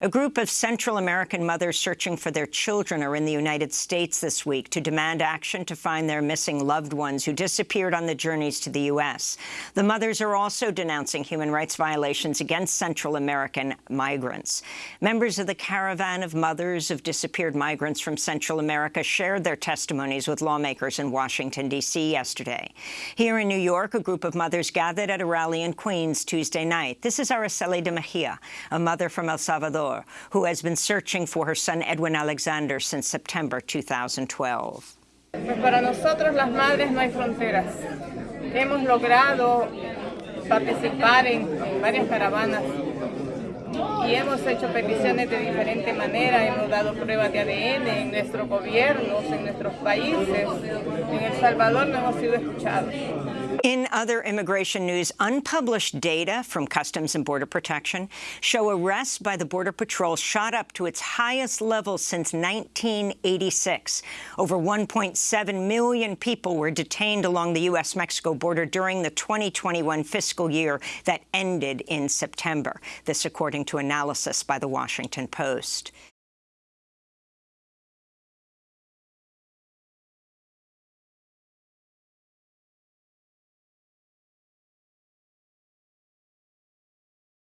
A group of Central American mothers searching for their children are in the United States this week to demand action to find their missing loved ones who disappeared on the journeys to the U.S. The mothers are also denouncing human rights violations against Central American migrants. Members of the Caravan of Mothers of Disappeared Migrants from Central America shared their testimonies with lawmakers in Washington, D.C. yesterday. Here in New York, a group of mothers gathered at a rally in Queens Tuesday night. This is Araceli de Mejia, a mother from El Salvador who has been searching for her son Edwin Alexander since September 2012. Pues para nosotros las madres no hay fronteras. Hemos logrado participar en, en varias caravanas y hemos hecho peticiones de diferente manera, hemos dado pruebas de ADN en nuestros gobiernos, en nuestros países. En El Salvador no hemos sido escuchados. In other immigration news, unpublished data from Customs and Border Protection show arrests by the Border Patrol shot up to its highest level since 1986. Over 1.7 million people were detained along the U.S.-Mexico border during the 2021 fiscal year that ended in September. This according to analysis by The Washington Post.